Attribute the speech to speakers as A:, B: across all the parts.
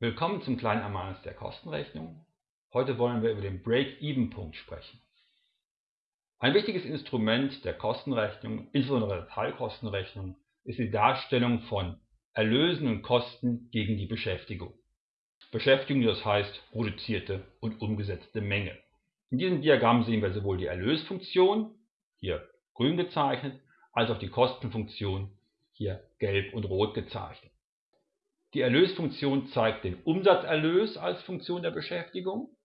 A: Willkommen zum kleinen Ermahnnis der Kostenrechnung. Heute wollen wir über den Break-Even-Punkt sprechen. Ein wichtiges Instrument der Kostenrechnung, insbesondere der Teilkostenrechnung, ist die Darstellung von Erlösen und Kosten gegen die Beschäftigung. Beschäftigung, das heißt produzierte und umgesetzte Menge. In diesem Diagramm sehen wir sowohl die Erlösfunktion, hier grün gezeichnet, als auch die Kostenfunktion, hier gelb und rot gezeichnet. Die Erlösfunktion zeigt den Umsatzerlös als Funktion der Beschäftigung.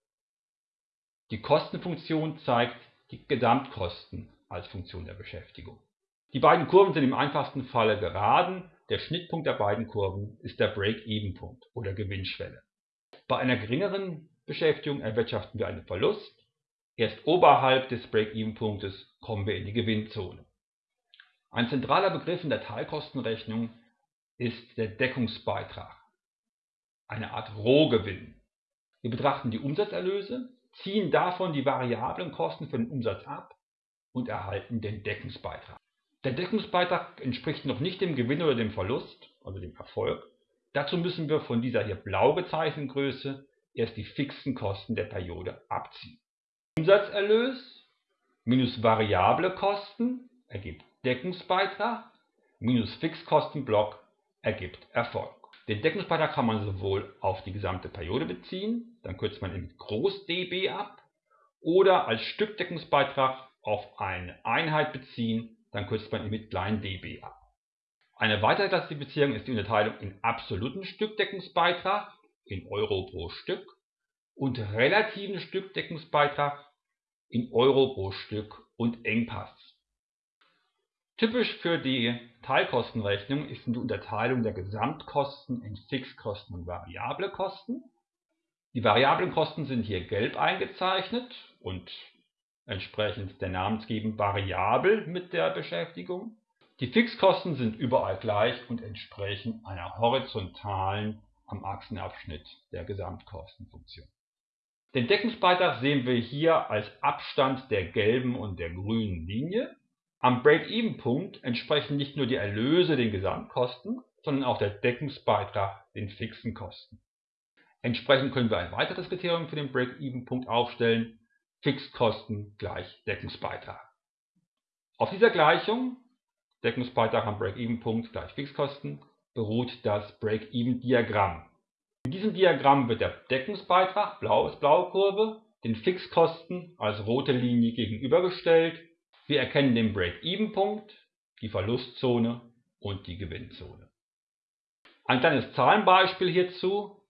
A: Die Kostenfunktion zeigt die Gesamtkosten als Funktion der Beschäftigung. Die beiden Kurven sind im einfachsten Falle geraden. Der Schnittpunkt der beiden Kurven ist der Break-Even-Punkt oder Gewinnschwelle. Bei einer geringeren Beschäftigung erwirtschaften wir einen Verlust. Erst oberhalb des Break-Even-Punktes kommen wir in die Gewinnzone. Ein zentraler Begriff in der Teilkostenrechnung ist der Deckungsbeitrag, eine Art Rohgewinn. Wir betrachten die Umsatzerlöse, ziehen davon die variablen Kosten für den Umsatz ab und erhalten den Deckungsbeitrag. Der Deckungsbeitrag entspricht noch nicht dem Gewinn oder dem Verlust, also dem Erfolg. Dazu müssen wir von dieser hier blau gezeichneten Größe erst die fixen Kosten der Periode abziehen. Umsatzerlös minus variable Kosten ergibt Deckungsbeitrag minus Fixkostenblock ergibt Erfolg. Den Deckungsbeitrag kann man sowohl auf die gesamte Periode beziehen, dann kürzt man ihn mit Groß dB ab, oder als Stückdeckungsbeitrag auf eine Einheit beziehen, dann kürzt man ihn mit klein dB ab. Eine weitere Klassifizierung ist die Unterteilung in absoluten Stückdeckungsbeitrag in Euro pro Stück und relativen Stückdeckungsbeitrag in Euro pro Stück und Engpass. Typisch für die Teilkostenrechnung ist die Unterteilung der Gesamtkosten in Fixkosten und variable Kosten. Die variablen Kosten sind hier gelb eingezeichnet und entsprechend der Namensgebung variabel mit der Beschäftigung. Die Fixkosten sind überall gleich und entsprechen einer horizontalen am Achsenabschnitt der Gesamtkostenfunktion. Den Deckungsbeitrag sehen wir hier als Abstand der gelben und der grünen Linie. Am Break-Even-Punkt entsprechen nicht nur die Erlöse den Gesamtkosten, sondern auch der Deckungsbeitrag den fixen Kosten. Entsprechend können wir ein weiteres Kriterium für den Break-Even-Punkt aufstellen, Fixkosten gleich Deckungsbeitrag. Auf dieser Gleichung, Deckungsbeitrag am Break-Even-Punkt gleich Fixkosten, beruht das Break-Even-Diagramm. In diesem Diagramm wird der Deckungsbeitrag, blau ist blaue Kurve, den Fixkosten als rote Linie gegenübergestellt wir erkennen den Break-Even-Punkt, die Verlustzone und die Gewinnzone. Ein kleines Zahlenbeispiel hierzu.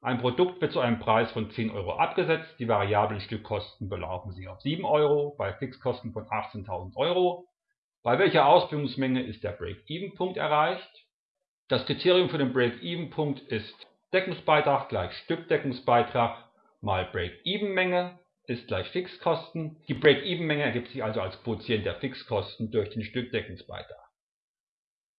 A: Ein Produkt wird zu einem Preis von 10 Euro abgesetzt. Die variablen Stückkosten belaufen sich auf 7 Euro bei Fixkosten von 18.000 Euro. Bei welcher Ausbildungsmenge ist der Break-Even-Punkt erreicht? Das Kriterium für den Break-Even-Punkt ist Deckungsbeitrag gleich Stückdeckungsbeitrag mal Break-Even-Menge ist gleich Fixkosten. Die Break-Even-Menge ergibt sich also als Quotient der Fixkosten durch den Stückdeckungsbeitrag.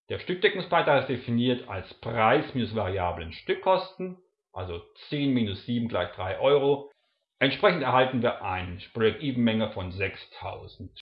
A: Der Stückdeckungsbeitrag ist definiert als Preis minus variablen Stückkosten, also 10 minus 7 gleich 3 Euro. Entsprechend erhalten wir eine Break-Even-Menge von 6000